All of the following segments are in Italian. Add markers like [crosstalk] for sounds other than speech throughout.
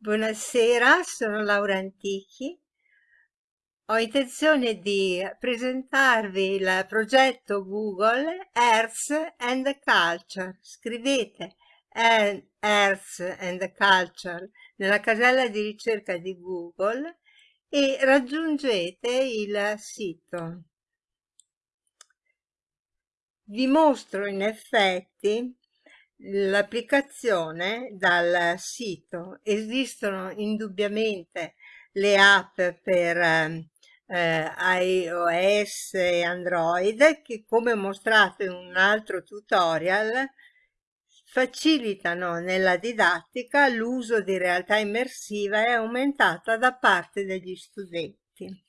Buonasera, sono Laura Antichi. Ho intenzione di presentarvi il progetto Google Earth and Culture. Scrivete Earth and Culture nella casella di ricerca di Google e raggiungete il sito. Vi mostro in effetti l'applicazione dal sito. Esistono indubbiamente le app per eh, iOS e Android che come mostrato in un altro tutorial facilitano nella didattica l'uso di realtà immersiva e aumentata da parte degli studenti.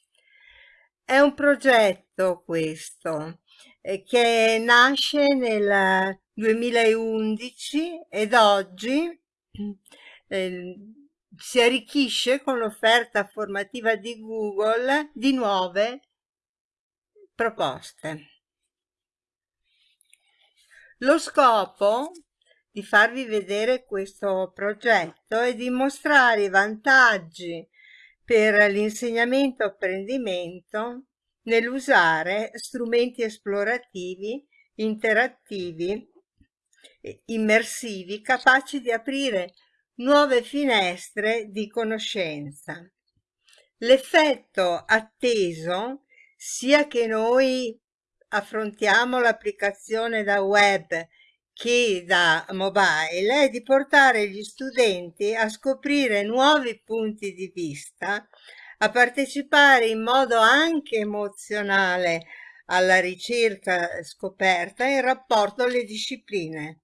È un progetto questo eh, che nasce nel 2011 ed oggi eh, si arricchisce con l'offerta formativa di Google di nuove proposte. Lo scopo di farvi vedere questo progetto è di mostrare i vantaggi per l'insegnamento apprendimento nell'usare strumenti esplorativi, interattivi immersivi capaci di aprire nuove finestre di conoscenza. L'effetto atteso sia che noi affrontiamo l'applicazione da web che da mobile è di portare gli studenti a scoprire nuovi punti di vista, a partecipare in modo anche emozionale alla ricerca scoperta in rapporto alle discipline.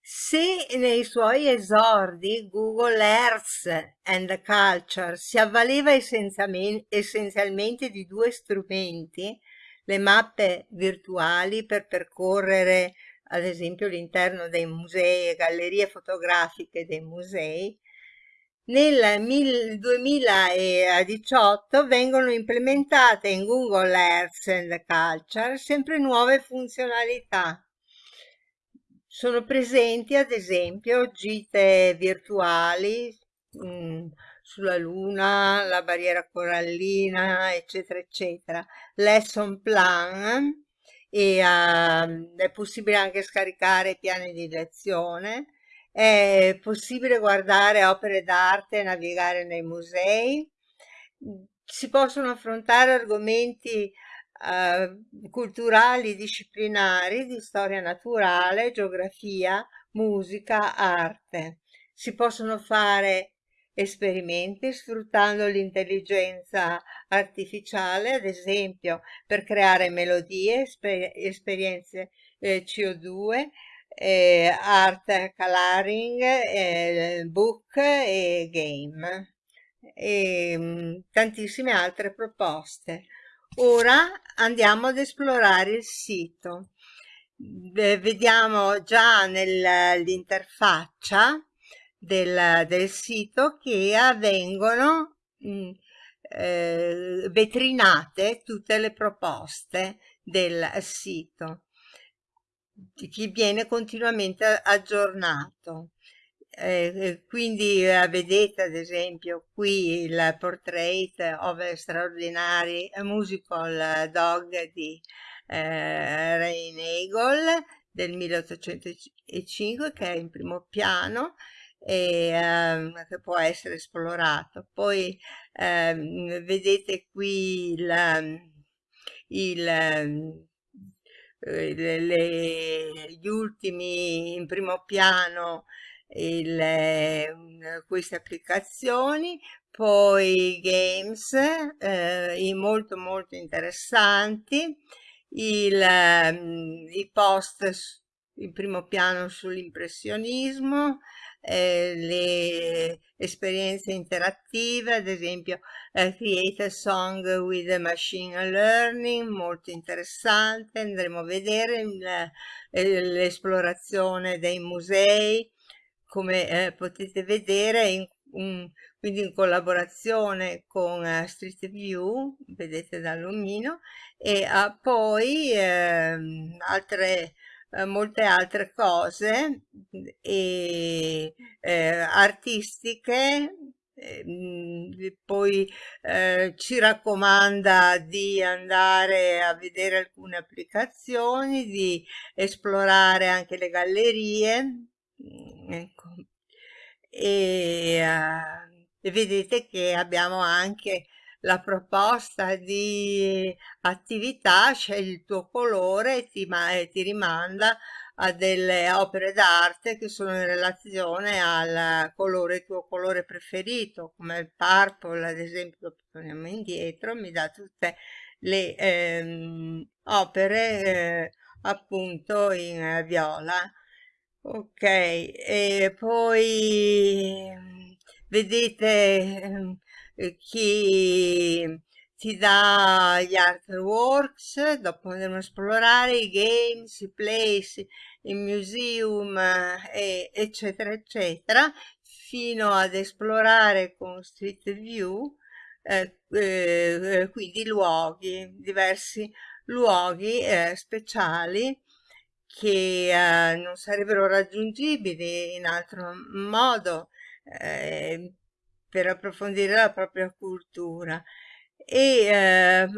Se nei suoi esordi Google Earth and Culture si avvaleva essenzialmente di due strumenti, le mappe virtuali per percorrere ad esempio l'interno dei musei e gallerie fotografiche dei musei, nel 2018 vengono implementate in Google Earth and Culture sempre nuove funzionalità sono presenti ad esempio gite virtuali mh, mm, sulla luna, la barriera corallina, eccetera, eccetera. Lesson plan e uh, è possibile anche scaricare piani di lezione. È possibile guardare opere d'arte e navigare nei musei. Si possono affrontare argomenti eh, culturali disciplinari di storia naturale, geografia, musica, arte. Si possono fare esperimenti sfruttando l'intelligenza artificiale, ad esempio per creare melodie, esper esperienze eh, CO2, eh, art coloring, eh, book e game e mm, tantissime altre proposte. Ora andiamo ad esplorare il sito. Vediamo già nell'interfaccia del, del, sito che avvengono mm, eh, vetrinate tutte le proposte del sito che viene continuamente aggiornato. Eh, eh, quindi eh, vedete ad esempio qui il portrait of a extraordinary musical dog di eh, Rain Eagle del 1805 che è in primo piano e ehm, che può essere esplorato. Poi ehm, vedete qui il, il ehm, eh, le, le, gli ultimi in primo piano il, eh, queste applicazioni poi games eh, molto molto interessanti il, um, i post in primo piano sull'impressionismo eh, le esperienze interattive ad esempio eh, create a song with machine learning molto interessante andremo a vedere eh, l'esplorazione dei musei come eh, potete vedere in, un, quindi in collaborazione con uh, Street View vedete dall'omino e ha poi eh, altre eh, molte altre cose e, eh, artistiche Ehm, poi eh, ci raccomanda di andare a vedere alcune applicazioni, di esplorare anche le gallerie. Mm, ecco. E, uh, e vedete che abbiamo anche la proposta di attività, scegli il tuo colore e ti, ti rimanda a delle opere d'arte che sono in relazione al colore, tuo colore preferito, come il purple, ad esempio, torniamo indietro, mi dà tutte le ehm, opere eh, appunto in eh, viola. Ok, e poi vedete chi ti dà gli artworks, dopo andremo a esplorare i games, i place, i museum, eh, eccetera, eccetera, fino ad esplorare con Street View, eh, eh, quindi luoghi, diversi luoghi eh, speciali che eh, non sarebbero raggiungibili in altro modo eh, per approfondire la propria cultura. E eh,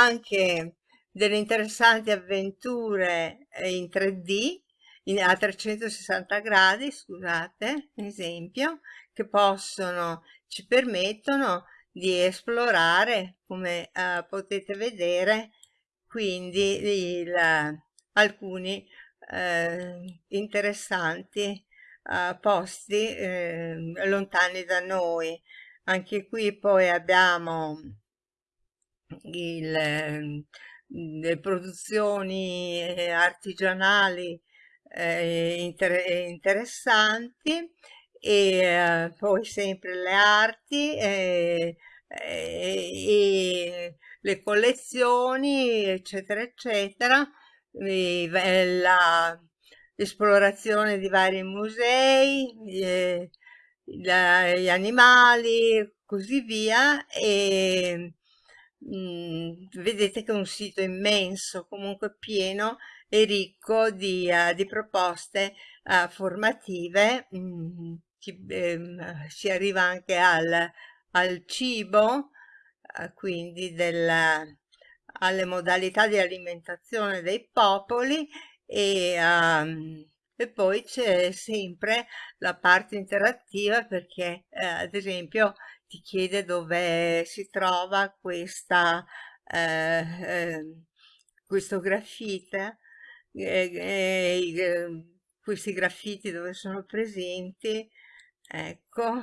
anche delle interessanti avventure eh, in 3D in, a 360 gradi, scusate, esempio, che possono, ci permettono di esplorare, come eh, potete vedere, quindi il, alcuni eh, interessanti eh, posti eh, lontani da noi. Anche qui poi abbiamo il, ehm, le produzioni eh, artigianali eh, inter interessanti e eh, poi sempre le arti eh, e le collezioni eccetera eccetera l'esplorazione di vari musei eh, la, gli animali così via e mh, vedete che è un sito immenso comunque pieno e ricco di, uh, di proposte uh, formative mh, ci, ehm, si arriva anche al, al cibo uh, quindi del, alle modalità di alimentazione dei popoli e, um, e poi c'è sempre la parte interattiva perché eh, ad esempio ti chiede dove si trova questa, eh, eh, questo graffite, questi graffiti dove sono presenti, ecco,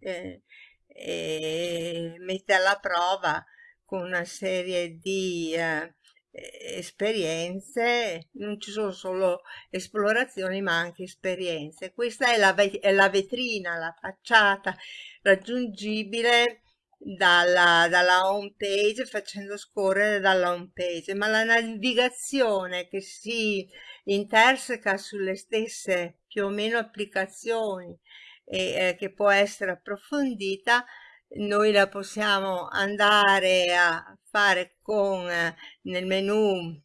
eh, e mette alla prova con una serie di eh, esperienze, non ci sono solo esplorazioni ma anche esperienze. Questa è la, è la vetrina, la facciata raggiungibile dalla, dalla home page facendo scorrere dalla home page, ma la navigazione che si interseca sulle stesse più o meno applicazioni e eh, che può essere approfondita noi la possiamo andare a fare con eh, nel menu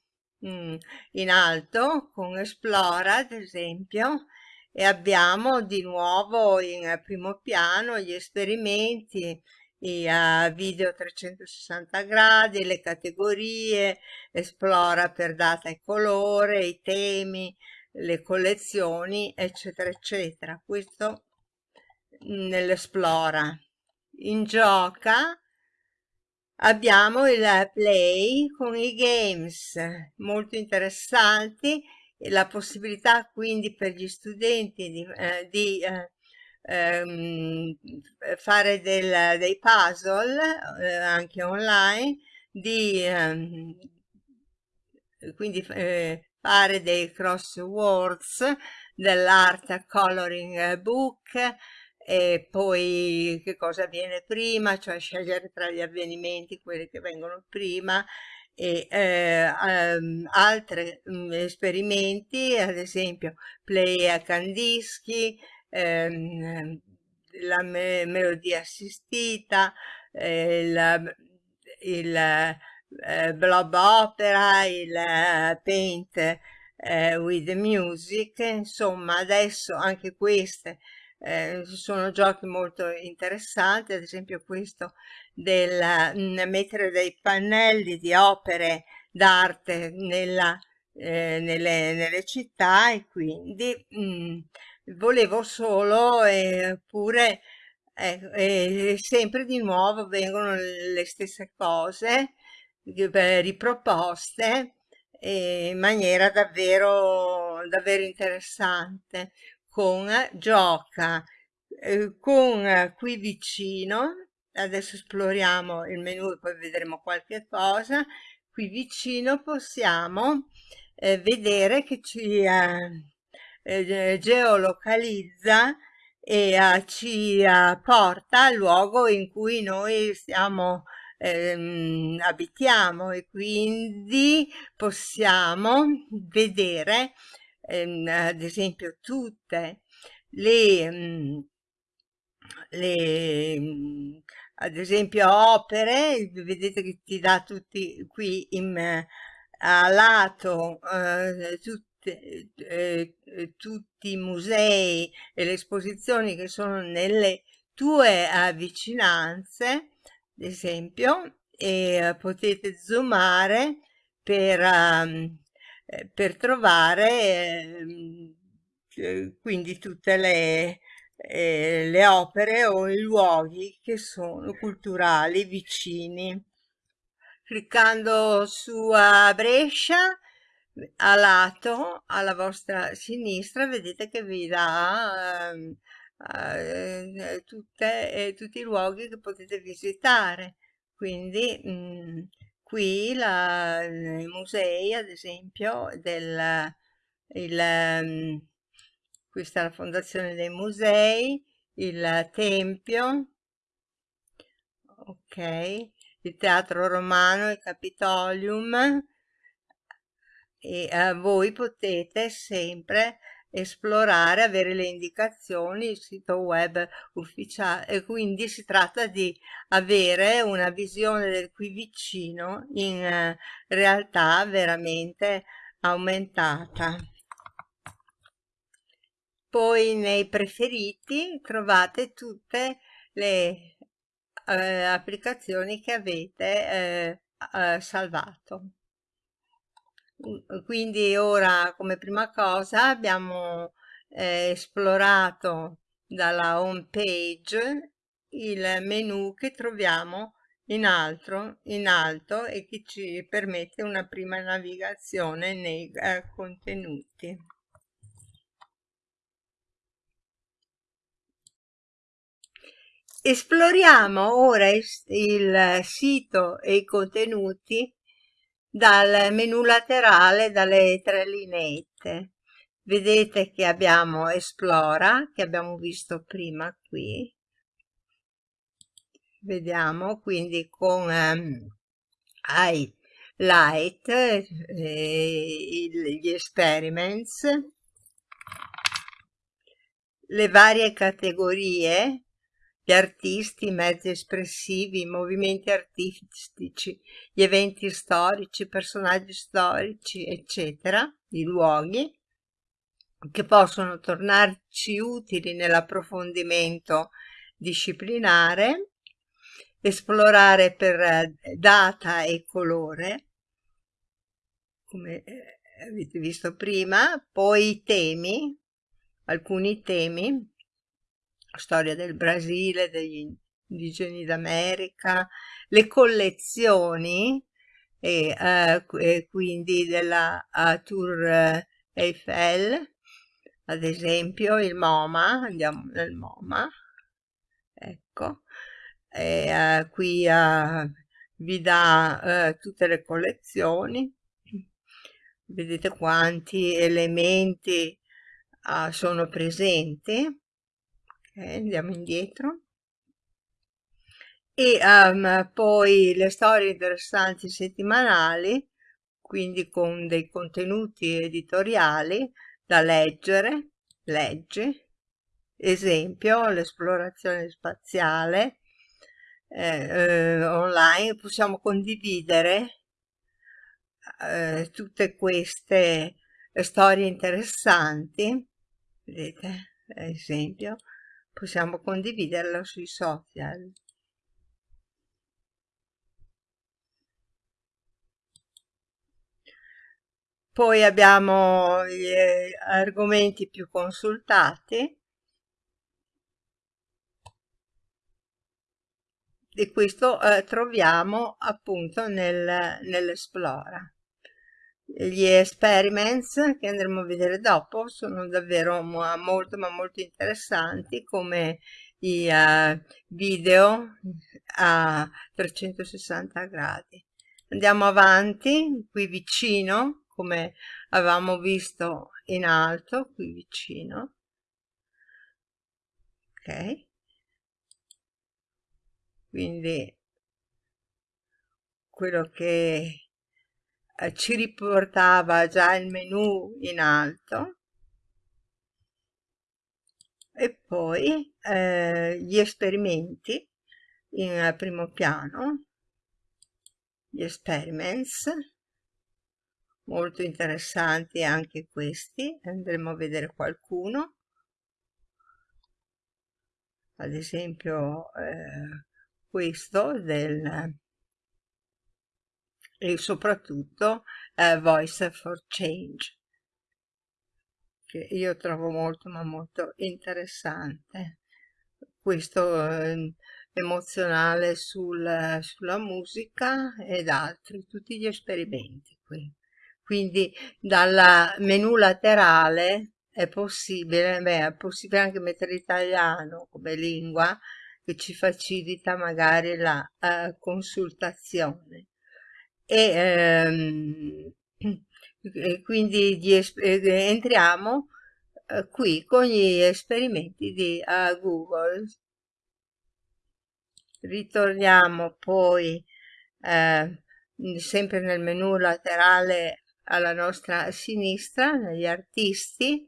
mm, in alto con esplora ad esempio e abbiamo di nuovo in primo piano gli esperimenti i uh, video 360 gradi le categorie esplora per data e colore i temi le collezioni eccetera eccetera. Questo nell'esplora. In gioca abbiamo il play con i games molto interessanti la possibilità quindi per gli studenti di, eh, di eh, ehm, fare del, dei puzzle eh, anche online di ehm, quindi eh, fare dei crosswords dell'art coloring book e poi che cosa avviene prima, cioè scegliere tra gli avvenimenti quelli che vengono prima e eh, um, altri um, esperimenti, ad esempio play a candischi, ehm, la me melodia assistita, eh, la, il eh, blob opera, il eh, paint eh, with music, insomma adesso anche queste eh, sono giochi molto interessanti, ad esempio questo del mh, mm, mettere dei pannelli di opere d'arte eh, nelle, nelle, città e quindi mh, mm, volevo solo eh, eh, sempre di nuovo vengono le stesse cose riproposte in maniera davvero, davvero interessante con gioca eh, con qui vicino adesso esploriamo il menu e poi vedremo qualche cosa qui vicino possiamo eh, vedere che ci eh, eh geolocalizza e uh, ci uh, porta al luogo in cui noi stiamo ehm, abitiamo e quindi possiamo vedere ehm, ad esempio tutte le, mm, le mm, ad esempio opere vedete che ti dà tutti qui in, a lato eh, tutti eh, eh, tutti i musei e le esposizioni che sono nelle tue uh, vicinanze, ad esempio, e uh, potete zoomare per, um, per trovare ehm, quindi tutte le, eh, le opere o i luoghi che sono culturali vicini. Cliccando su Brescia a lato alla vostra sinistra vedete che vi dà ehm, eh, tutte, eh, tutti i luoghi che potete visitare quindi mh, mm, qui la, i musei ad esempio del il, um, questa è la fondazione dei musei il tempio ok il teatro romano il capitolium e eh, voi potete sempre esplorare, avere le indicazioni, il sito web ufficiale e quindi si tratta di avere una visione del qui vicino in eh, realtà veramente aumentata. Poi nei preferiti trovate tutte le eh, applicazioni che avete eh, eh salvato quindi ora come prima cosa abbiamo eh, esplorato dalla home page il menu che troviamo in alto, in alto e che ci permette una prima navigazione nei eh, contenuti. Esploriamo ora il, il sito e i contenuti dal menu laterale dalle tre lineette vedete che abbiamo esplora che abbiamo visto prima qui. Vediamo quindi con um, highlight eh, gli experiments. Le varie categorie gli artisti, i mezzi espressivi, i movimenti artistici, gli eventi storici, i personaggi storici, eccetera, i luoghi, che possono tornarci utili nell'approfondimento disciplinare, esplorare per eh, data e colore, come eh, avete visto prima, poi i temi, alcuni temi, storia del Brasile, degli indigeni d'America, le collezioni e, eh, e quindi della Tour Eiffel, ad esempio il MoMA, andiamo nel MoMA, ecco, e, eh, qui eh, vi dà eh, tutte le collezioni, vedete quanti elementi uh, sono presenti okay, andiamo indietro. E um, poi le storie interessanti settimanali quindi con dei contenuti editoriali da leggere legge esempio l'esplorazione spaziale eh, eh, online possiamo condividere eh, tutte queste storie interessanti, vedete, esempio, possiamo condividerlo sui social. Poi abbiamo gli argomenti più consultati e questo eh, troviamo appunto nel, nell'Esplora. Gli experiments che andremo a vedere dopo sono davvero molto ma molto interessanti come i uh, video a 360 gradi. Andiamo avanti, qui vicino, come avevamo visto in alto, qui vicino. Ok quindi quello che eh, ci riportava già il menu in alto. E poi eh, gli esperimenti in primo piano. Gli experiments. Molto interessanti anche questi andremo a vedere qualcuno. Ad esempio eh, questo del e soprattutto eh, Voice for Change. Che io trovo molto ma molto interessante. Questo eh, emozionale sul, sulla musica ed altri tutti gli esperimenti qui. Quindi dal menu laterale è possibile beh, è possibile anche mettere italiano come lingua che ci facilita magari la uh, consultazione. E, ehm, e quindi eh, entriamo uh, qui con gli esperimenti di uh, Google. Ritorniamo poi sempre nel menu laterale alla nostra sinistra, negli artisti,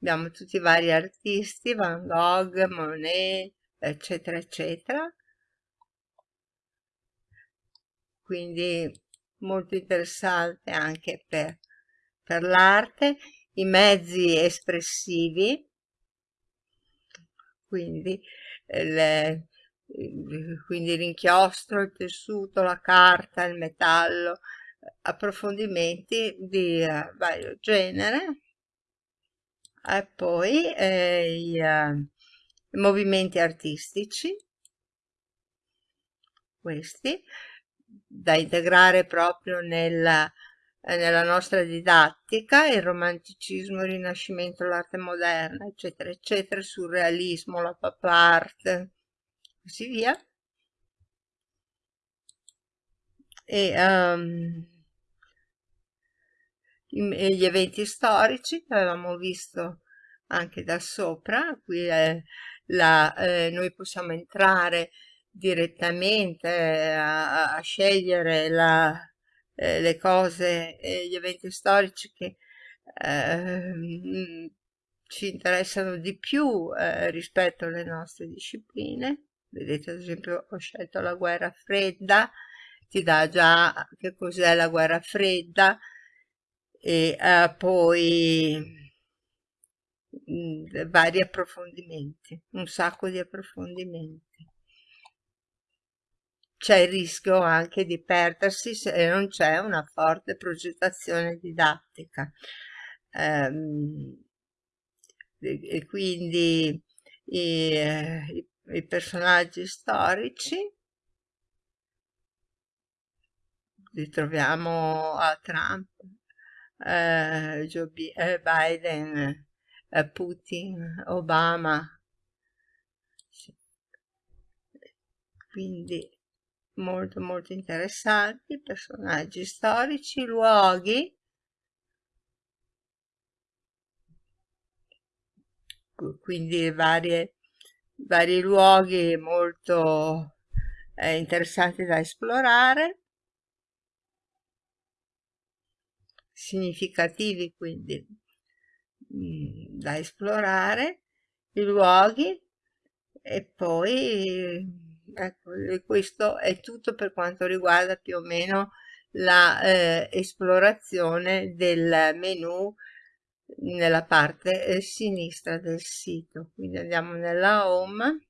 abbiamo tutti i vari artisti, Van Gogh, Monet, eccetera eccetera quindi molto interessante anche per, per l'arte i mezzi espressivi. Quindi le, quindi l'inchiostro, il tessuto, la carta, il metallo, approfondimenti di uh, vario genere. E poi eh, i, uh, movimenti artistici, questi, da integrare proprio nella, nella nostra didattica, il romanticismo, il rinascimento, l'arte moderna, eccetera, eccetera, il surrealismo, la pop art, così via. E, um, gli eventi storici che avevamo visto anche da sopra, qui è la, eh, noi possiamo entrare direttamente eh, a, a scegliere la, eh, le cose e gli eventi storici che ehm, ci interessano di più eh, rispetto alle nostre discipline. Vedete ad esempio ho scelto la guerra fredda, ti dà già che cos'è la guerra fredda e eh, poi vari approfondimenti, un sacco di approfondimenti. C'è il rischio anche di perdersi se non c'è una forte progettazione didattica. Um, e quindi i, i, i personaggi storici li troviamo a Trump, eh, eh, Biden, Putin, Obama. Quindi molto molto interessanti, personaggi storici, luoghi. Quindi varie, vari luoghi molto eh, interessanti da esplorare, significativi quindi Mm, da esplorare, i luoghi e poi ecco, questo è tutto per quanto riguarda più o meno la eh, del menu nella parte eh, sinistra del sito. Quindi andiamo nella home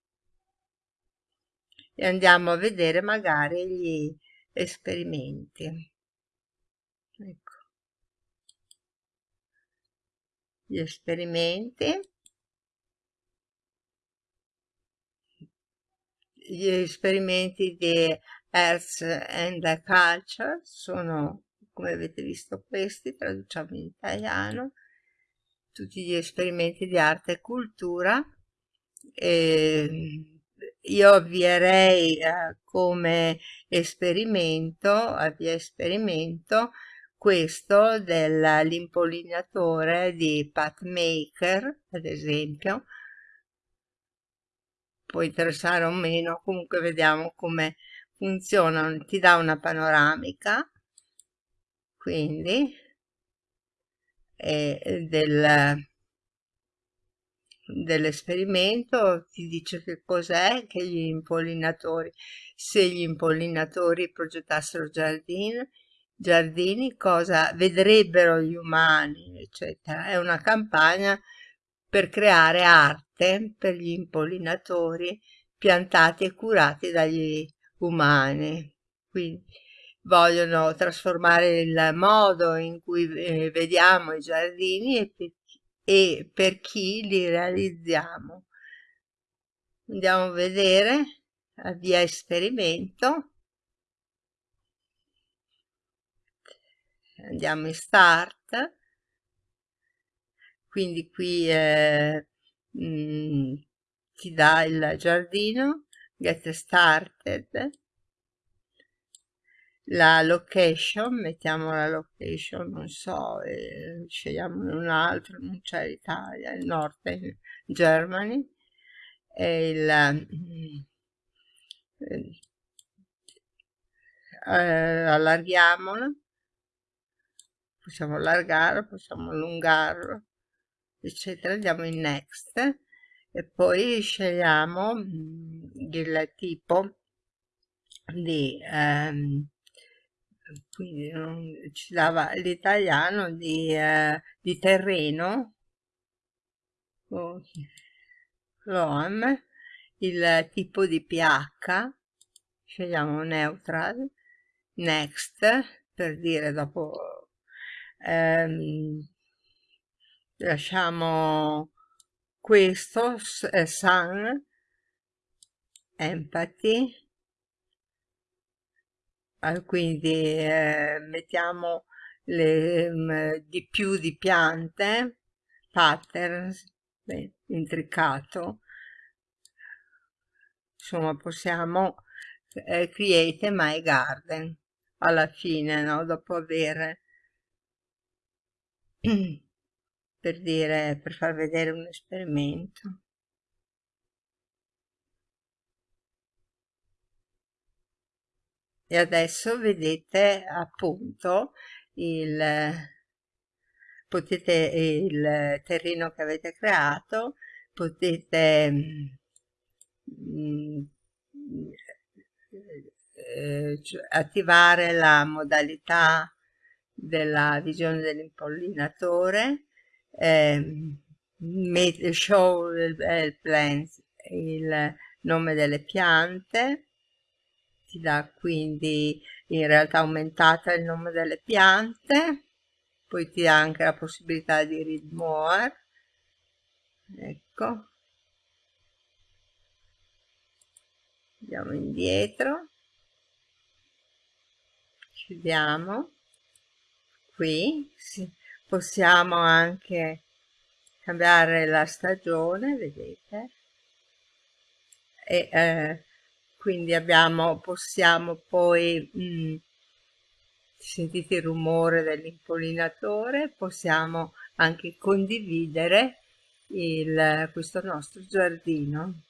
e andiamo a vedere magari gli esperimenti. Ecco. Gli esperimenti. Gli esperimenti di Earth and Culture sono, come avete visto, questi, traduciamo in italiano, tutti gli esperimenti di arte e cultura. E io avvierei eh, come esperimento, avvia esperimento, questo dell'impollinatore di Pathmaker, ad esempio, può interessare o meno, comunque vediamo come funziona, ti dà una panoramica, quindi, eh, del dell'esperimento ti dice che cos'è che gli impollinatori, se gli impollinatori progettassero giardini, giardini, cosa vedrebbero gli umani, eccetera. È una campagna per creare arte per gli impollinatori piantati e curati dagli umani. Quindi vogliono trasformare il modo in cui eh, vediamo i giardini e e per chi li realizziamo. Andiamo a vedere, avvia esperimento. Andiamo in start. Quindi qui eh, mh, mm, ti dà il giardino, get started. La location, mettiamo la location, non so, eh, scegliamo un altro, non c'è l'Italia, il Northern Germany, e il, eh, eh, allarghiamolo, possiamo allargarlo, possiamo allungarlo, eccetera, andiamo in next e poi scegliamo mm, il tipo di um, quindi non, ci dava l'italiano di, eh, di terreno, oh, loam, il tipo di pH, scegliamo neutral, next, per dire dopo, ehm, lasciamo questo, eh, sun, empathy, quindi eh, mettiamo le, um, di più di piante, patterns, beh, intricato, insomma possiamo eh, create my garden alla fine, no? dopo aver [clears throat] per dire, per far vedere un esperimento. e adesso vedete appunto il potete il terreno che avete creato potete mm, eh, attivare la modalità della visione dell'impollinatore eh, show il, plants, il nome delle piante ti dà quindi in realtà aumentata il nome delle piante poi ti dà anche la possibilità di read more ecco. Andiamo indietro. Chiudiamo. Qui sì. Possiamo anche cambiare la stagione vedete e eh, quindi abbiamo, possiamo poi, mh, mm, sentite il rumore dell'impollinatore, possiamo anche condividere il, questo nostro giardino.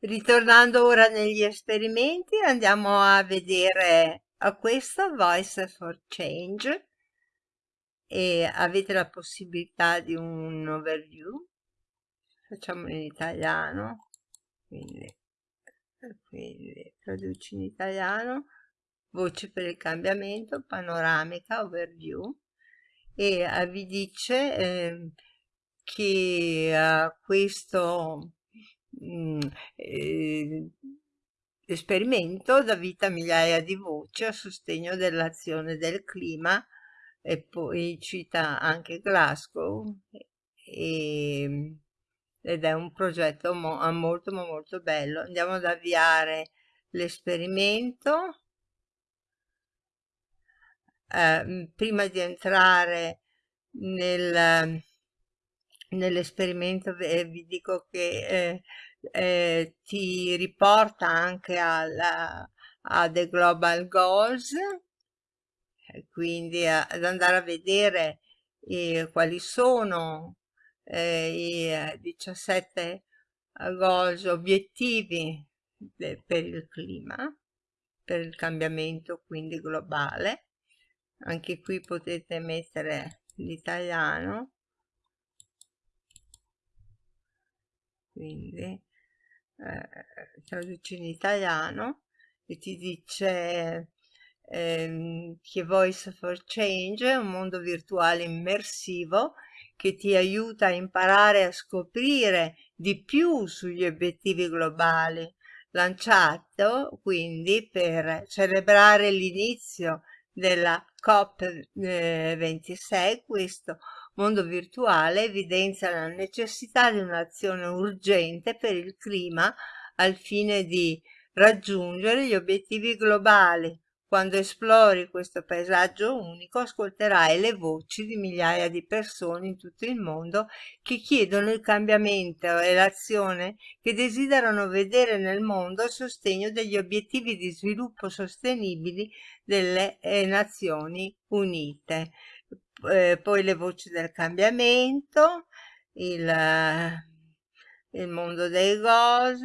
Ritornando ora negli esperimenti, andiamo a vedere a questo Voice for Change e avete la possibilità di un overview? Facciamo in italiano. Quindi quindi traduci in italiano voce per il cambiamento panoramica overview. E eh, vi dice eh, che eh, questo mh, mm, eh, esperimento dà vita a migliaia di voci a sostegno dell'azione del clima e poi cita anche Glasgow e, ed è un progetto mo molto molto bello. Andiamo ad avviare l'esperimento. Eh, prima di entrare nel, nell'esperimento vi dico che eh, eh, ti riporta anche alla, a The Global Goals quindi a, ad andare a vedere eh, quali sono eh, i 17 goals obiettivi per il clima per il cambiamento quindi globale. Anche qui potete mettere l'italiano. Quindi eh, traduci in italiano e ti dice ehm, che Voice for Change è un mondo virtuale immersivo che ti aiuta a imparare a scoprire di più sugli obiettivi globali. Lanciato quindi per celebrare l'inizio della COP26, questo mondo virtuale evidenzia la necessità di un'azione urgente per il clima al fine di raggiungere gli obiettivi globali quando esplori questo paesaggio unico ascolterai le voci di migliaia di persone in tutto il mondo che chiedono il cambiamento e l'azione che desiderano vedere nel mondo a sostegno degli obiettivi di sviluppo sostenibili delle eh, Nazioni Unite. Eh, poi le voci del cambiamento, il, il mondo dei GOS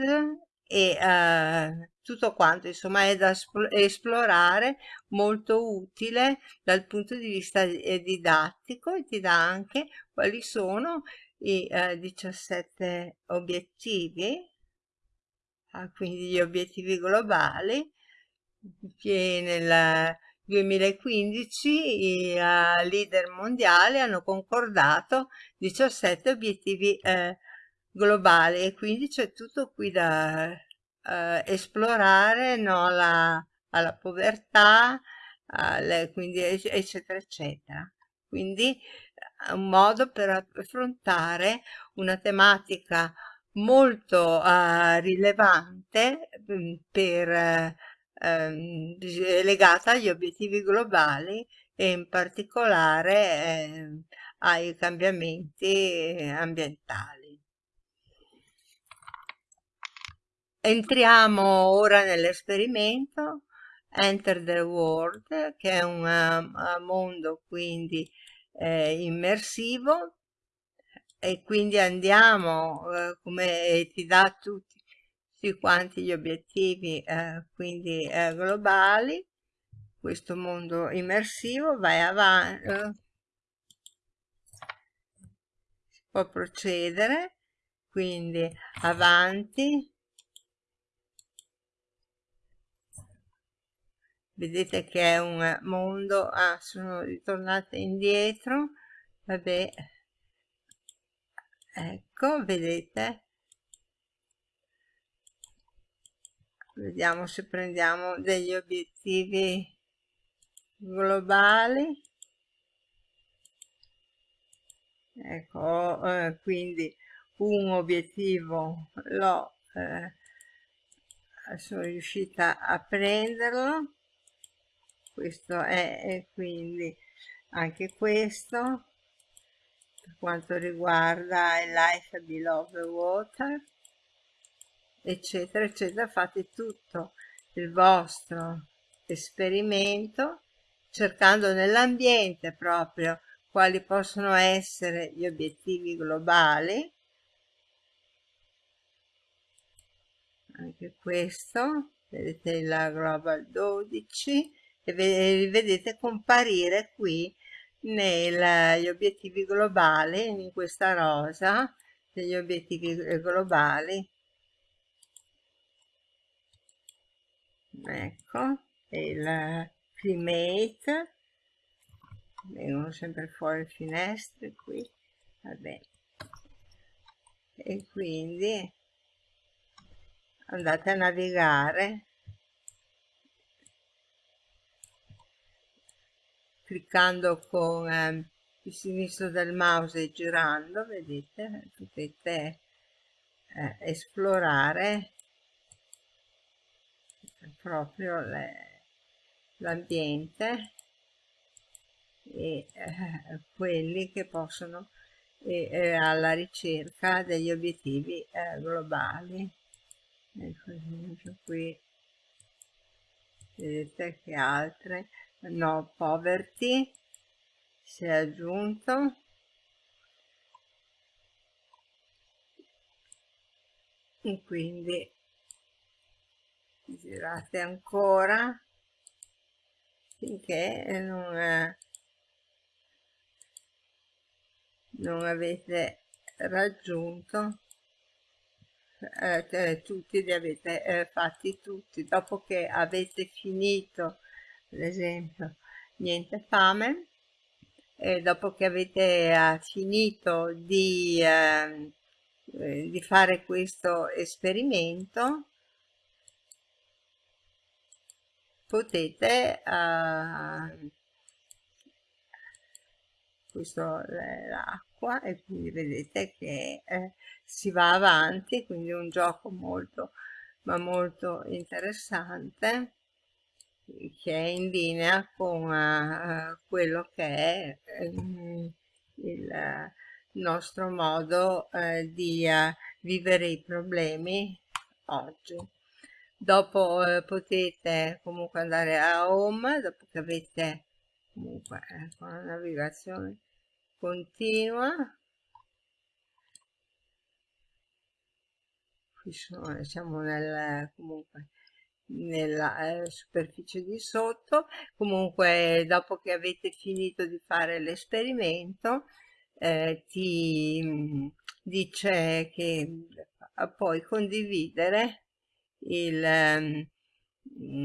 e eh, tutto quanto insomma è da esplorare molto utile dal punto di vista eh, didattico e ti dà anche quali sono i eh, 17 obiettivi ah, quindi gli obiettivi globali che nel 2015 i uh, leader mondiali hanno concordato 17 obiettivi eh, globali e quindi c'è tutto qui da eh, esplorare no, la, alla povertà, alle, quindi eccetera eccetera. Quindi è un modo per affrontare una tematica molto uh, rilevante mm, per, uh, legata agli obiettivi globali e in particolare eh, ai cambiamenti ambientali. Entriamo ora nell'esperimento Enter the World, che è un uh, mondo quindi eh, immersivo e quindi andiamo uh, come ti dà tutti, tutti quanti gli obiettivi uh, quindi globali. Questo mondo immersivo vai avanti si può procedere quindi avanti. Vedete che è un mondo ah sono ritornata indietro vabbè. Ecco vedete vediamo se prendiamo degli obiettivi globali. Ecco eh, quindi un obiettivo l'ho eh, sono riuscita a prenderlo. Questo è e quindi anche questo. Per quanto riguarda il life below the water eccetera eccetera fate tutto il vostro esperimento cercando nell'ambiente proprio quali possono essere gli obiettivi globali. Anche questo vedete la global 12 e vedete comparire qui negli obiettivi globali in questa rosa degli obiettivi globali ecco il climate. Vengono sempre fuori finestre qui. Vabbè. E quindi andate a navigare. Cliccando con eh, il sinistro del mouse e girando vedete potete eh, esplorare proprio l'ambiente e eh, quelli che possono e, eh, alla ricerca degli obiettivi eh, globali. Ecco esempio qui vedete che altre no poverty si è aggiunto. E quindi girate ancora finché non, eh, non avete raggiunto eh, eh, tutti li avete eh, fatti tutti. Dopo che avete finito ad esempio niente fame e dopo che avete eh, finito di, ehm, eh, di fare questo esperimento potete uh, questo è l'acqua e quindi vedete che eh, si va avanti quindi un gioco molto ma molto interessante che è in linea con uh, quello che è um, il nostro modo uh, di uh, vivere i problemi oggi dopo eh, potete comunque andare a home dopo che avete comunque eh, con la navigazione continua. Qui sono siamo nel comunque nella eh, superficie di sotto. Comunque dopo che avete finito di fare l'esperimento eh, ti mm, dice che puoi condividere il, um,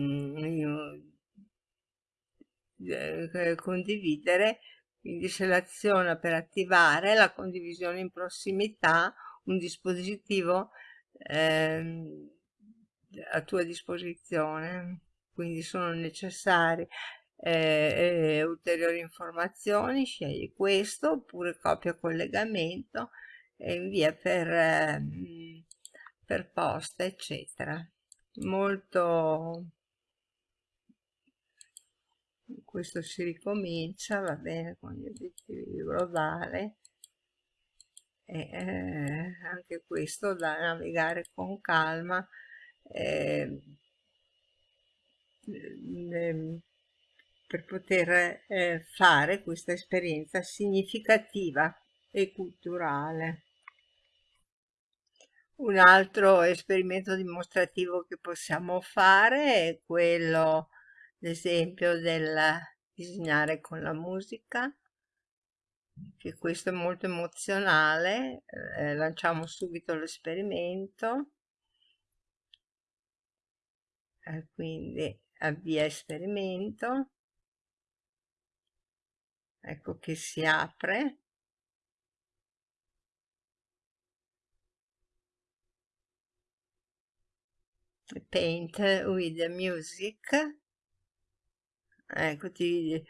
condividere quindi seleziona per attivare la condivisione in prossimità un dispositivo ehm, a tua disposizione. Quindi sono necessari eh, eh, ulteriori informazioni scegli questo oppure copia collegamento e invia per eh, per posta eccetera. Molto questo si ricomincia va bene con gli obiettivi globali e eh, anche questo da navigare con calma eh, per poter eh, fare questa esperienza significativa e culturale un altro esperimento dimostrativo che possiamo fare è quello, ad esempio, del disegnare con la musica, che questo è molto emozionale, eh, lanciamo subito l'esperimento, eh, quindi avvia esperimento, ecco che si apre, paint with music. Ecco ti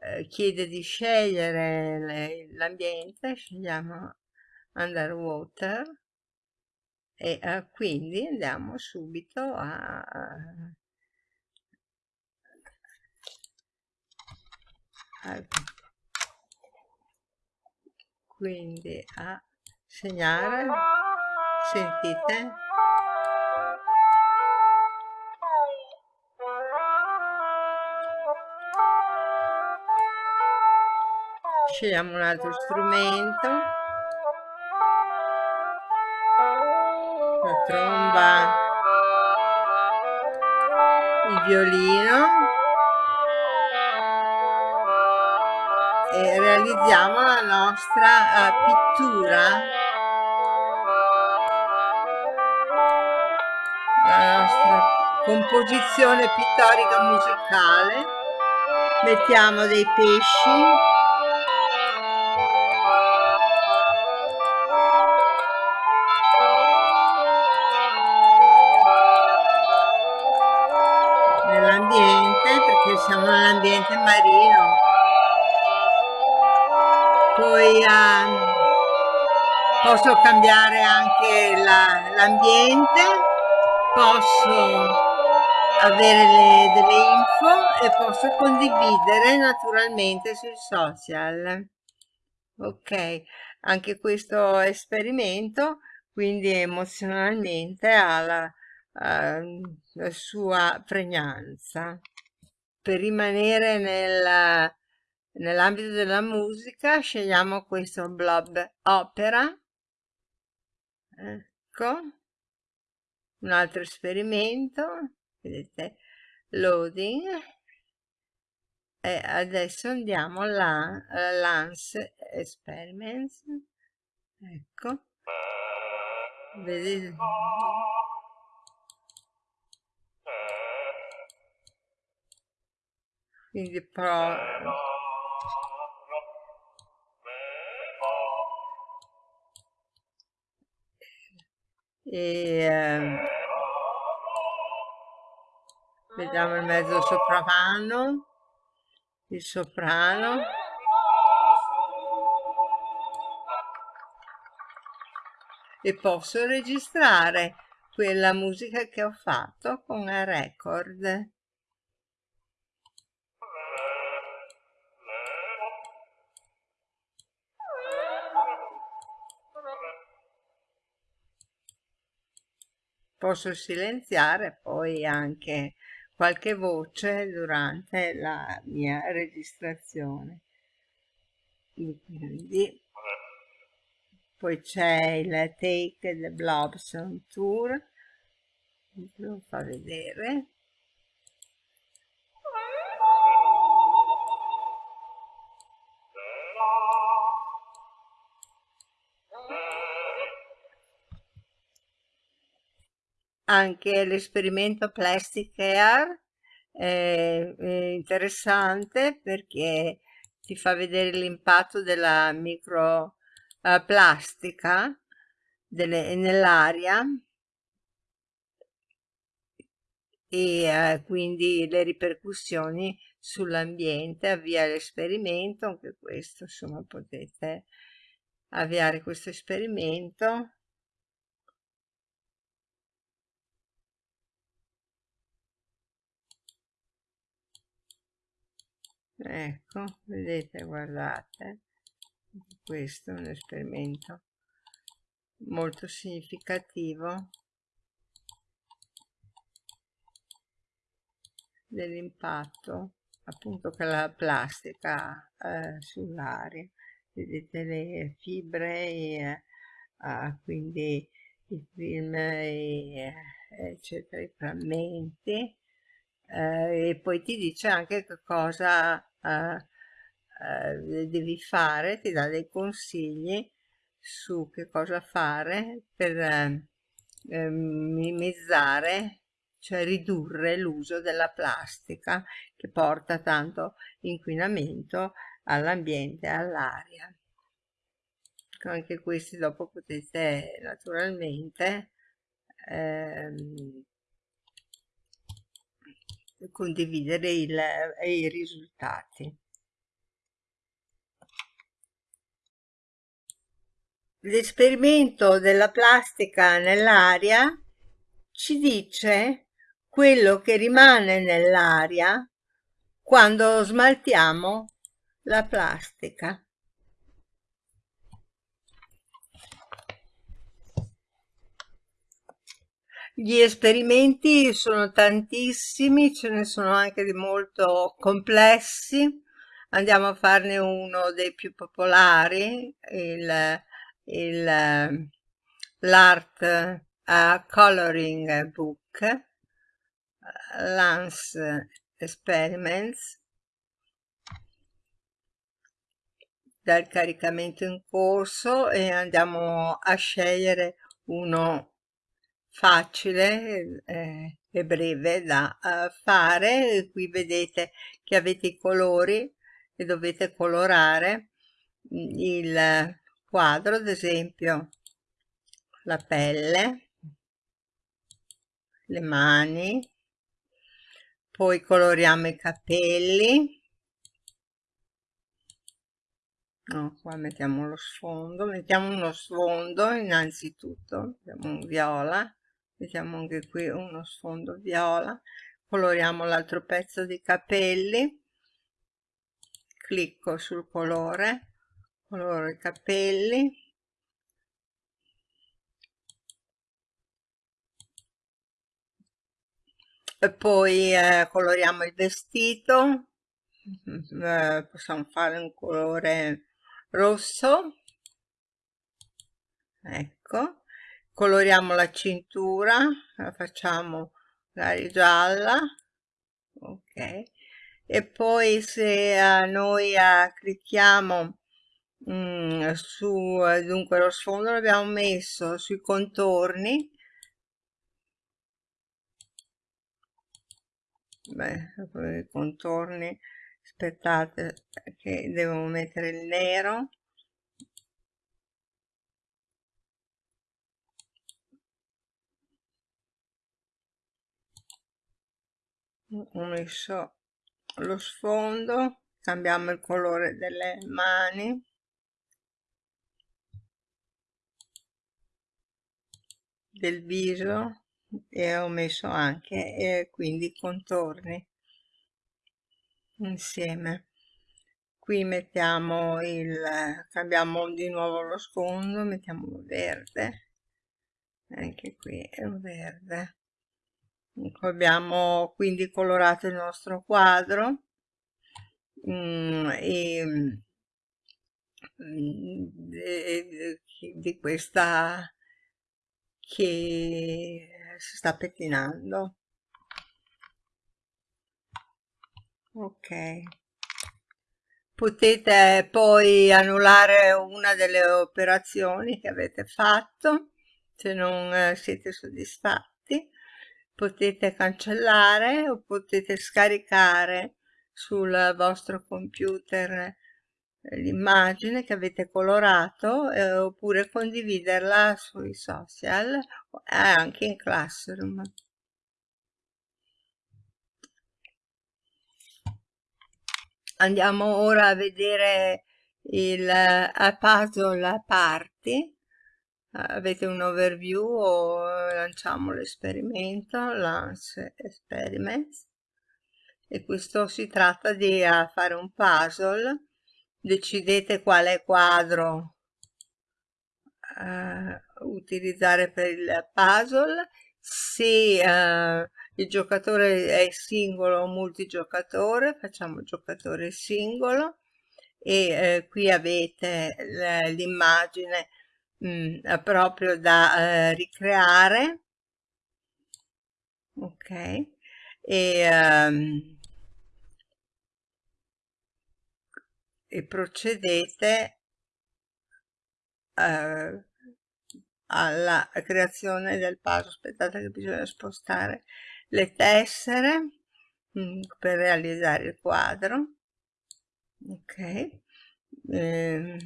eh, chiede di scegliere l'ambiente scegliamo underwater. E eh, quindi andiamo subito a, quindi a segnare. Sentite scegliamo un altro strumento. La tromba. Il violino. E realizziamo la nostra uh, pittura. La nostra composizione pittorica musicale. Mettiamo dei pesci posso cambiare anche l'ambiente la, posso avere le, delle info e posso condividere naturalmente sui social. Ok anche questo esperimento quindi emozionalmente ha la, la sua pregnanza. Per rimanere nel, nell'ambito della musica scegliamo questo blob opera ecco un altro esperimento vedete loading. E adesso andiamo alla Lance Experiments. Ecco. Vedete quindi pro e ehm, vediamo il mezzo soprano il soprano. E posso registrare quella musica che ho fatto con la record posso silenziare poi anche qualche voce durante la mia registrazione. Quindi poi c'è il take the blobson tour lo fa vedere anche l'esperimento Plastic Air è, interessante perché ti fa vedere l'impatto della microplastica uh, nell'aria. E uh, quindi le ripercussioni sull'ambiente avvia l'esperimento anche questo insomma potete avviare questo esperimento ecco vedete guardate questo è un esperimento molto significativo dell'impatto appunto che la plastica eh, sull'aria. Vedete le fibre e, eh, quindi i film e, eccetera i frammenti eh, e poi ti dice anche che cosa eh, devi fare, ti dà dei consigli su che cosa fare per eh, minimizzare, cioè ridurre l'uso della plastica che porta tanto inquinamento all'ambiente e all'aria. Anche questi dopo potete naturalmente ehm, condividere il, i risultati. L'esperimento della plastica nell'aria ci dice quello che rimane nell'aria quando smaltiamo la plastica. Gli esperimenti sono tantissimi, ce ne sono anche di molto complessi. Andiamo a farne uno dei più popolari, l'Art uh, Coloring Book, Lance Experiments, dal caricamento in corso e andiamo a scegliere uno facile eh, e breve da uh, fare. Qui vedete che avete i colori e dovete colorare mm, il quadro ad esempio la pelle le mani poi coloriamo i capelli. No, qua mettiamo lo sfondo mettiamo uno sfondo innanzitutto mettiamo un viola mettiamo anche qui uno sfondo viola. Coloriamo l'altro pezzo di capelli. Clicco sul colore coloro i capelli. E poi eh, coloriamo il vestito. Eh, possiamo fare un colore rosso. Ecco coloriamo la cintura la facciamo magari gialla ok? E poi se uh, noi uh, clicchiamo mm, su dunque lo sfondo l'abbiamo messo sui contorni. Beh i contorni aspettate che devo mettere il nero ho messo lo sfondo cambiamo il colore delle mani. Del viso e ho messo anche eh, quindi i contorni insieme. Qui mettiamo il cambiamo di nuovo lo sfondo mettiamo verde. Anche qui è un verde ecco, abbiamo quindi colorato il nostro quadro mm, e mm, di, di questa che si sta pettinando. Ok. Potete poi annullare una delle operazioni che avete fatto se non eh, siete soddisfatti potete cancellare o potete scaricare sul vostro computer l'immagine che avete colorato eh, oppure condividerla sui social e anche in Classroom. Andiamo ora a vedere il uh, puzzle party. Avete un overview o lanciamo l'esperimento, launch experiments. E questo si tratta di uh, fare un puzzle. Decidete quale quadro uh, utilizzare per il puzzle. Se uh, il giocatore è singolo o multigiocatore facciamo giocatore singolo. E uh, qui avete l'immagine mm, proprio da ricreare. Ok. E um, e procedete eh, alla creazione del puzzle aspettate che bisogna spostare le tessere mh, mm, per realizzare il quadro. Ok. Eh,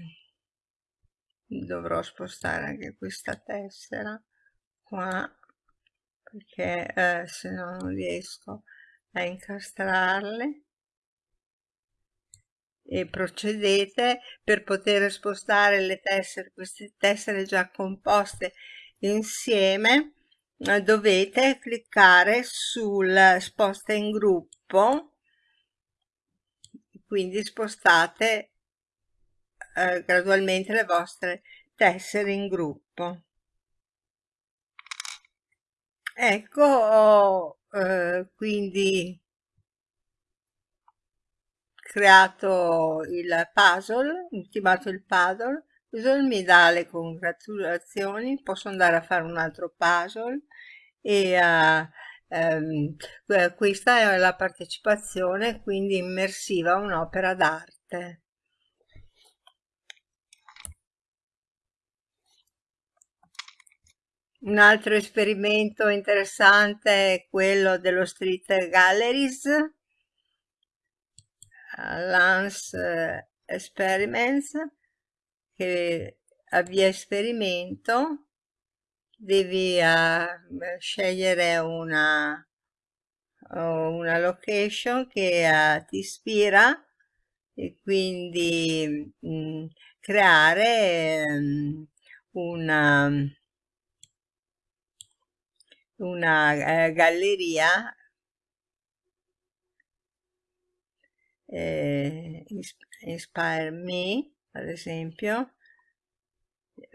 dovrò spostare anche questa tessera qua perché eh, se no non riesco a incastrarle. E procedete per poter spostare le tessere, queste tessere già composte insieme dovete cliccare sul sposta in gruppo quindi spostate eh, gradualmente le vostre tessere in gruppo ecco eh, quindi creato il puzzle, ultimato il puzzle, puzzle mi dà le congratulazioni, posso andare a fare un altro puzzle e uh, um, questa è la partecipazione quindi immersiva a un'opera d'arte. Un altro esperimento interessante è quello dello Street Galleries, Lance Experiments, che avvia esperimento, devi uh, scegliere una, una location che uh, ti ispira e quindi mh, mm, creare um, una una eh, galleria. Eh, Inspire Me, ad esempio,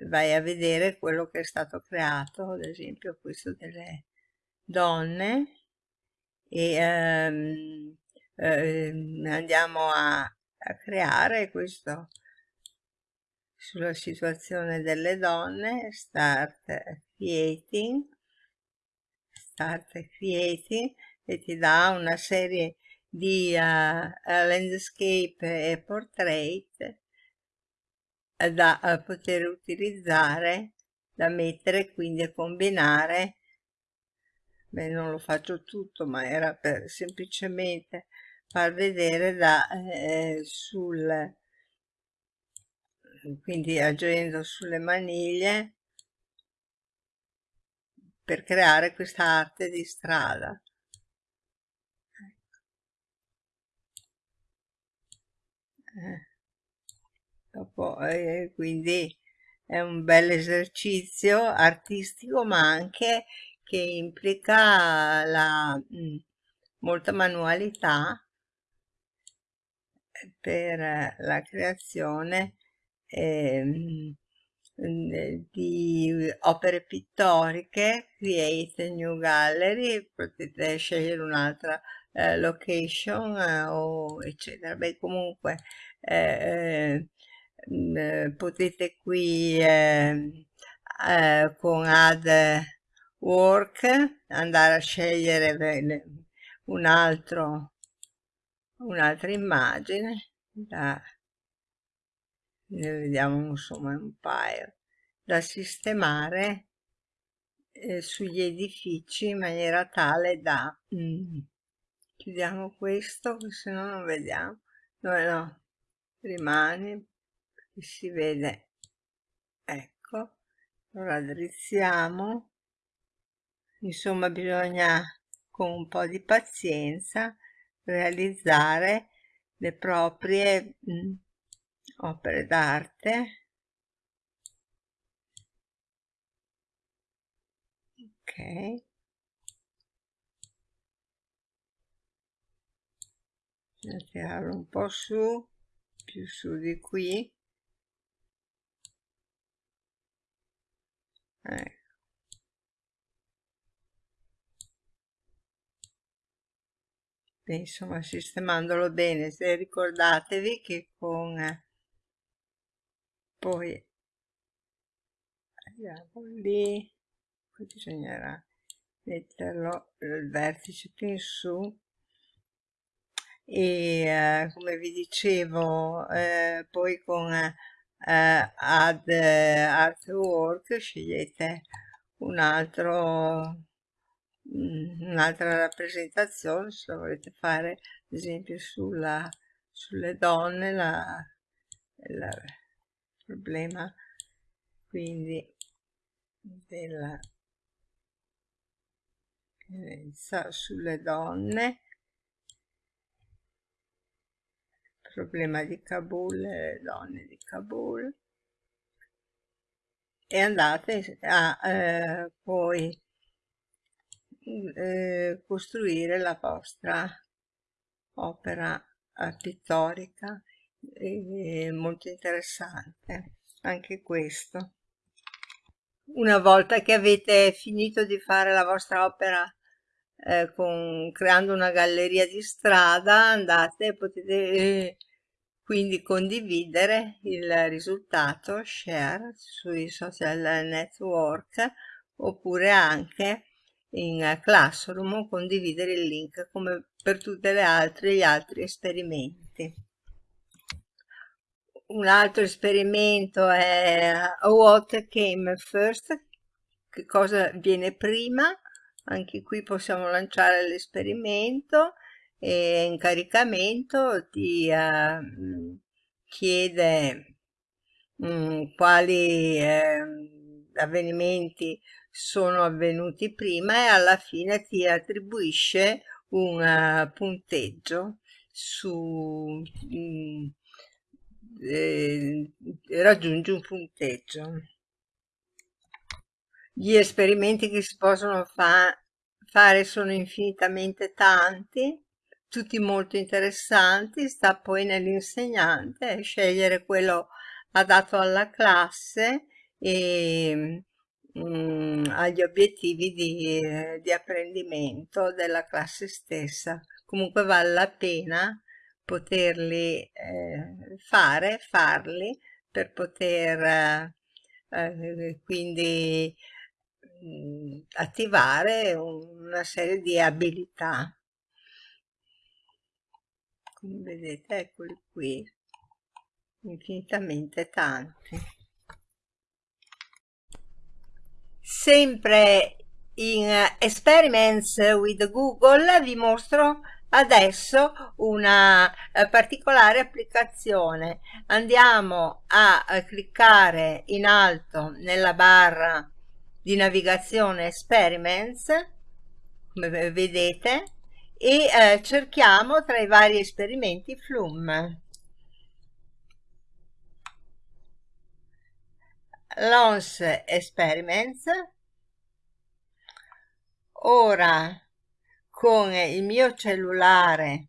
vai a vedere quello che è stato creato, ad esempio questo delle donne, e ehm, ehm, andiamo a, a creare questo sulla situazione delle donne, start creating, Start Creating e ti dà una serie di uh, landscape e portrait da uh, poter utilizzare, da mettere quindi a combinare. Beh, non lo faccio tutto, ma era per semplicemente far vedere da eh, sul quindi agendo sulle maniglie per creare questa arte di strada. Eh. Dopo, eh, quindi è un bel esercizio artistico ma anche che implica la, mm, molta manualità per la creazione eh, di opere pittoriche, create new gallery, potete scegliere un'altra eh, location eh, o eccetera. Beh, comunque eh, eh, potete qui eh, eh, con add work andare a scegliere un altro un'altra immagine da ne vediamo insomma un paio da sistemare eh, sugli edifici in maniera tale da mm, chiudiamo questo se no non vediamo. No no? Rimane si vede. Ecco allora drizziamo. Insomma bisogna con un po' di pazienza realizzare le proprie mh, opere d'arte ok. Tirarlo un po' su più su di qui. Ecco. Insomma sistemandolo bene se ricordatevi che con poi andiamo lì. Poi bisognerà metterlo il vertice più in su. E eh, come vi dicevo eh, poi con eh, add artwork scegliete un altro mm, un'altra rappresentazione se lo volete fare ad esempio sulla, sulle donne la, la problema quindi della violenza sulle donne problema di Kabul le donne di Kabul. E andate a eh, poi eh, costruire la vostra opera pittorica è molto interessante anche questo. Una volta che avete finito di fare la vostra opera eh, con, creando una galleria di strada, andate e potete eh, quindi condividere il risultato, share sui social network oppure anche in Classroom condividere il link come per altre gli altri esperimenti un altro esperimento è What Came First, che cosa viene prima? Anche qui possiamo lanciare l'esperimento e in caricamento ti uh, chiede um, quali eh, avvenimenti sono avvenuti prima e alla fine ti attribuisce un uh, punteggio su mm, eh, raggiungi un punteggio. Gli esperimenti che si possono fa fare sono infinitamente tanti tutti molto interessanti sta poi nell'insegnante scegliere quello adatto alla classe e mh, agli obiettivi di, di apprendimento della classe stessa. Comunque vale la pena poterli eh, fare, farli per poter eh, quindi mh, attivare una serie di abilità. Come vedete, eccoli qui, infinitamente tanti. Sempre in Experiments with Google vi mostro adesso una eh, particolare applicazione. Andiamo a, a, cliccare in alto nella barra di navigazione experiments come vedete? E eh, cerchiamo tra i vari esperimenti Flum Lons Experiments. Ora con il mio cellulare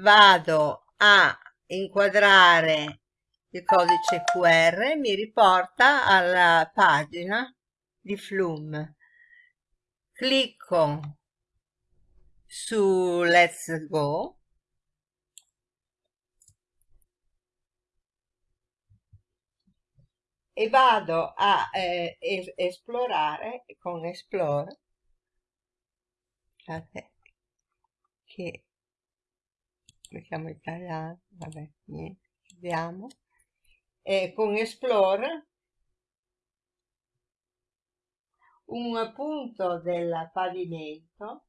vado a inquadrare il codice QR mi riporta alla pagina di Flum clicco su Let's Go. E vado a eh, esplorare con Explore Guardate che mettiamo italiano, vabbè, niente, vediamo. E con Explore un punto del pavimento,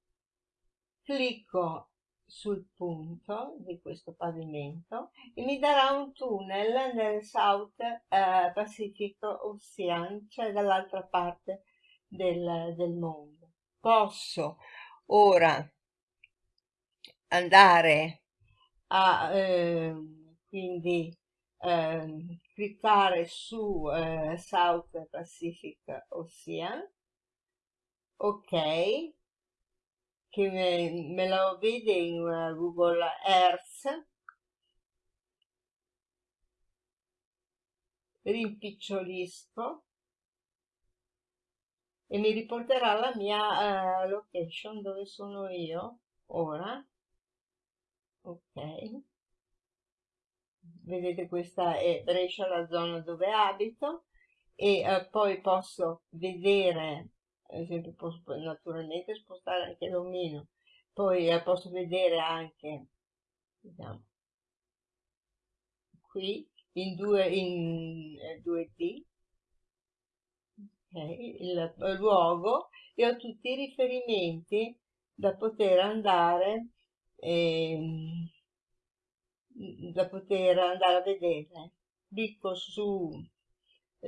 clicco sul punto di questo pavimento e mi darà un tunnel nel South eh, Pacific Ocean, cioè dall'altra parte del, del mondo. Posso ora andare a eh, quindi eh, cliccare su eh, South Pacific Ocean ok che me, me lo vede in Google Earth. Rimpicciolisco e mi riporterà la mia uh, location dove sono io ora. Ok. Vedete questa è Brescia la zona dove abito. E uh, poi posso vedere ad esempio posso naturalmente spostare anche l'omino. Poi uh, posso vedere anche vediamo qui in 2D il, il luogo e ho tutti i riferimenti da poter andare eh, da poter andare a vedere clicco su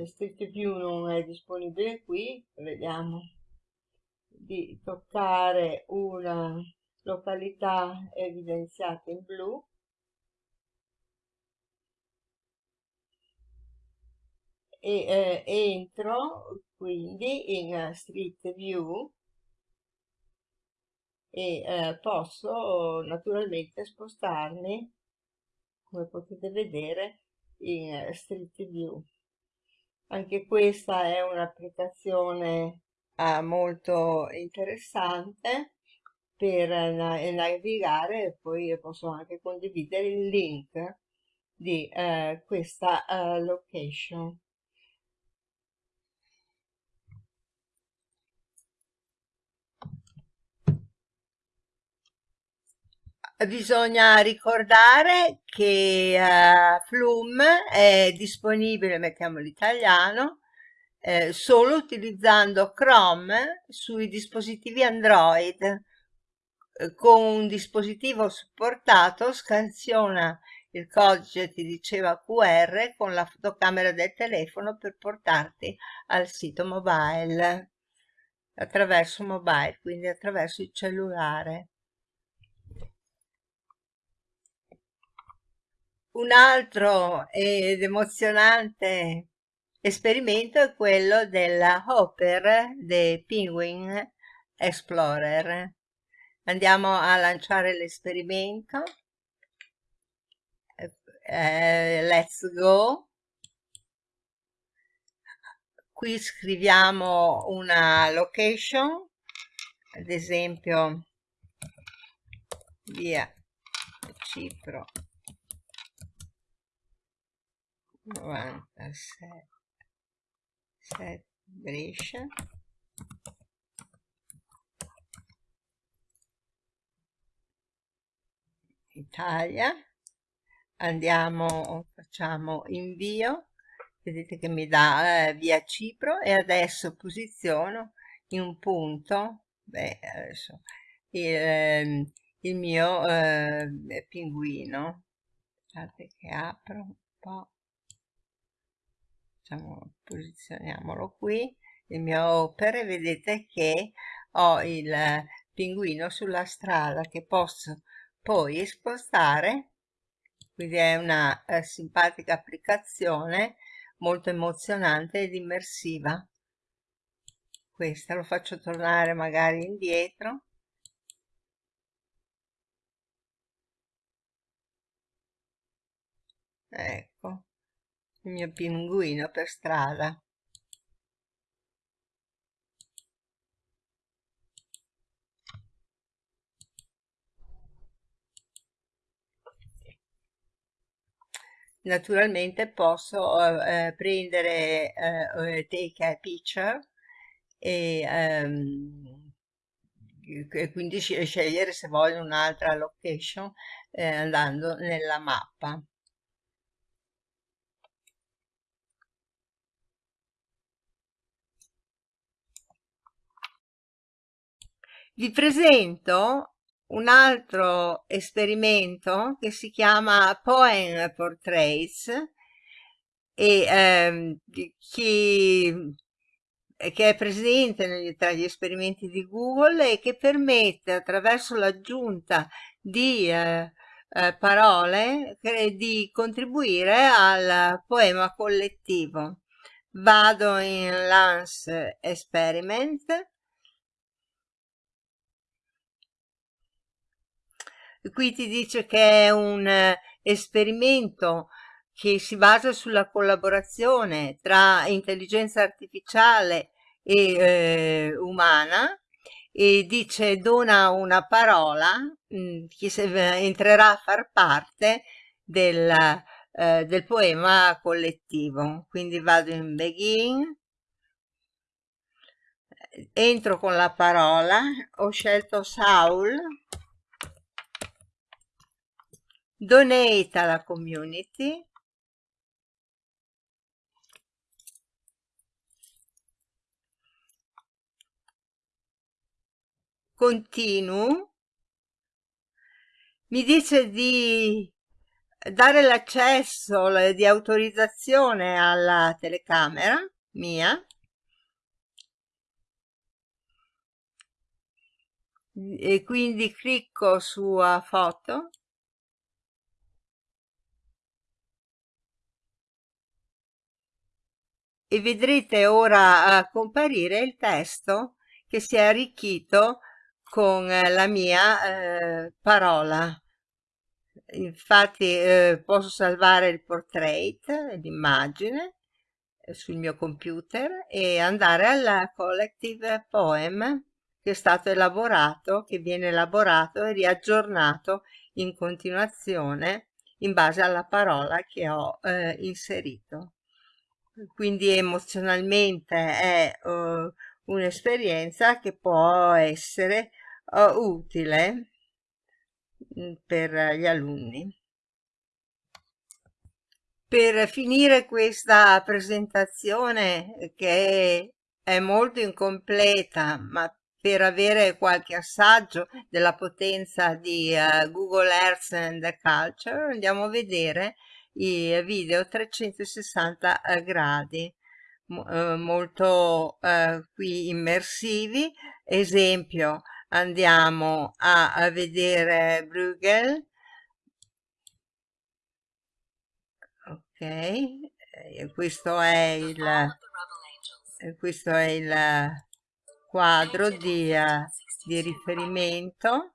Street View non è disponibile qui vediamo di toccare una località evidenziata in blu e eh, entro quindi in Street View e eh, posso naturalmente spostarmi come potete vedere in Street View. Anche questa è un'applicazione eh, molto interessante per navigare e poi posso anche condividere il link di eh, questa eh, location Bisogna ricordare che uh, Flum è disponibile, mettiamo l'italiano, eh, solo utilizzando Chrome sui dispositivi Android. Con un dispositivo supportato scansiona il codice, ti diceva QR, con la fotocamera del telefono per portarti al sito mobile, attraverso mobile, quindi attraverso il cellulare. Un altro ed emozionante esperimento è quello della Hopper The Penguin Explorer. Andiamo a lanciare l'esperimento. Eh, let's go. Qui scriviamo una location, ad esempio via Cipro 97 Brescia. Italia. Andiamo facciamo invio. Vedete che mi dà eh, via Cipro. E adesso posiziono in un punto. Beh adesso il, ehm, il mio eh, pinguino. Aspettate che apro un po' diciamo, posizioniamolo qui il mio opere vedete che ho il pinguino sulla strada che posso poi spostare quindi è una eh, simpatica applicazione molto emozionante ed immersiva. Questa lo faccio tornare magari indietro. Ecco mio pinguino per strada. Naturalmente posso eh, prendere eh, take a picture e, ehm, quindi scegliere se voglio un'altra location eh, andando nella mappa vi presento un altro esperimento che si chiama Poem Portraits e ehm, chi, che è presente tra gli esperimenti di Google e che permette attraverso l'aggiunta di eh, eh, parole di contribuire al poema collettivo. Vado in Lance Experiment qui ti dice che è un eh, esperimento che si basa sulla collaborazione tra intelligenza artificiale e eh, umana e dice dona una parola mh, mm, che se, entrerà a far parte del, eh, del poema collettivo. Quindi vado in begin. Entro con la parola. Ho scelto Saul donate alla community. Continuo. Mi dice di dare l'accesso di autorizzazione alla telecamera mia. E quindi clicco su foto e vedrete ora eh, comparire il testo che si è arricchito con eh, la mia eh, parola. Infatti eh, posso salvare il portrait l'immagine eh, sul mio computer e andare alla collective poem che è stato elaborato che viene elaborato e riaggiornato in continuazione in base alla parola che ho eh, inserito quindi emozionalmente è uh, un'esperienza che può essere uh, utile mm, per gli alunni. per finire questa presentazione che è molto incompleta, ma per avere qualche assaggio della potenza di uh, Google Earth and Culture andiamo a vedere i video 360 gradi uh, molto uh, qui immersivi. Esempio andiamo a, a vedere Bruegel. Ok e questo è il questo è il quadro di, di riferimento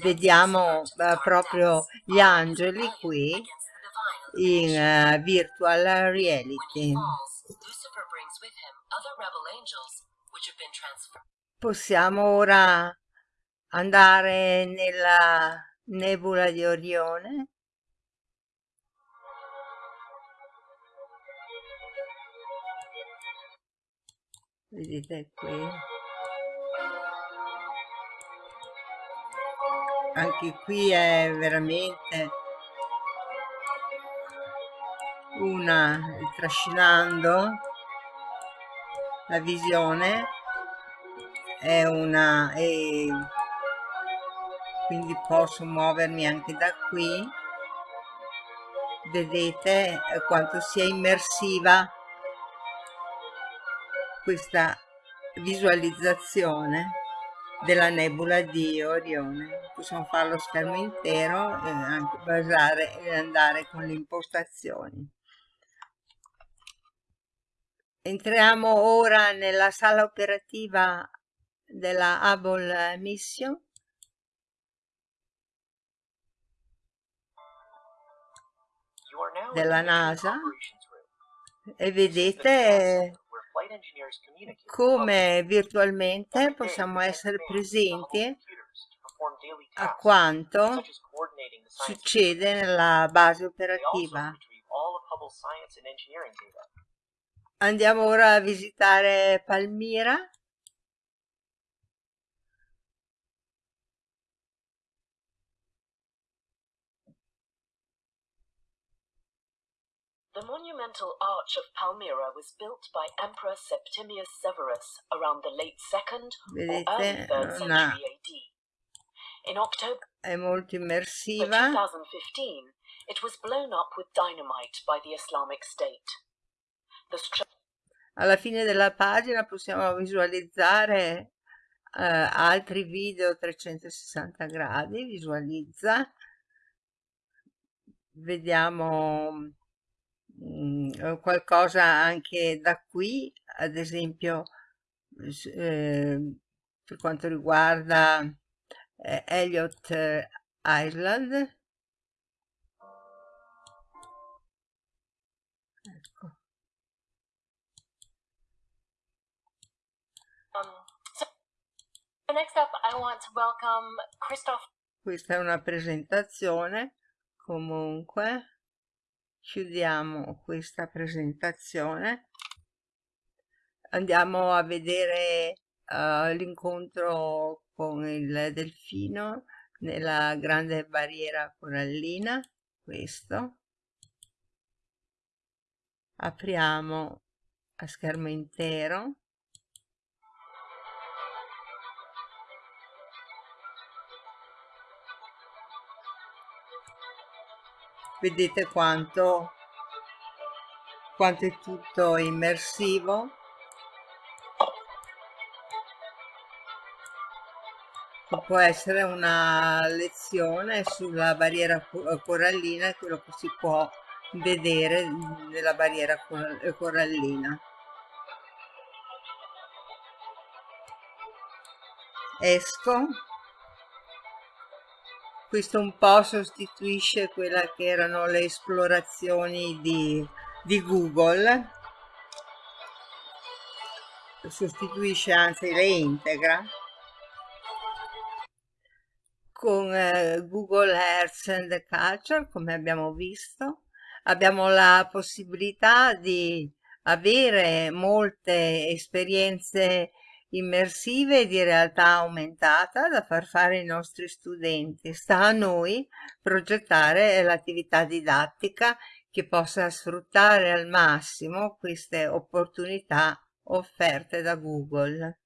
vediamo uh, proprio gli angeli qui in uh, virtual reality. Possiamo ora andare nella nebula di Orione? Vedete qui anche qui è veramente una trascinando la visione è una e quindi posso muovermi anche da qui. Vedete quanto sia immersiva questa visualizzazione della nebula di Orione. Possiamo fare lo schermo intero e anche basare e andare con le impostazioni. Entriamo ora nella sala operativa della Hubble Mission. della NASA e vedete come virtualmente possiamo essere presenti a quanto succede nella base operativa. Andiamo ora a visitare Palmira. The monumental arch of Palmyra was built by Emperor Septimius Severus around the late 2nd or early 3rd century AD. In October è molto immersiva. 2015, it was blown up with dynamite by the Islamic State. The Alla fine della pagina possiamo visualizzare uh, altri video 360 gradi, visualizza, vediamo mh, qualcosa anche da qui, ad esempio eh, per quanto riguarda eh, Elliot Island. Ecco. Um, so next up I want to welcome Christoph. Questa è una presentazione comunque chiudiamo questa presentazione. Andiamo a vedere uh, l'incontro con il delfino nella grande barriera corallina questo. Apriamo a schermo intero vedete quanto, quanto è tutto immersivo? Può essere una lezione sulla barriera corallina quello che si può vedere nella barriera corallina. Esco questo un po' sostituisce quella che erano le esplorazioni di, di Google. Sostituisce anzi le integra con eh, Google Earth and Culture come abbiamo visto. Abbiamo la possibilità di avere molte esperienze immersive di realtà aumentata da far fare ai nostri studenti. Sta a noi progettare l'attività didattica che possa sfruttare al massimo queste opportunità offerte da Google.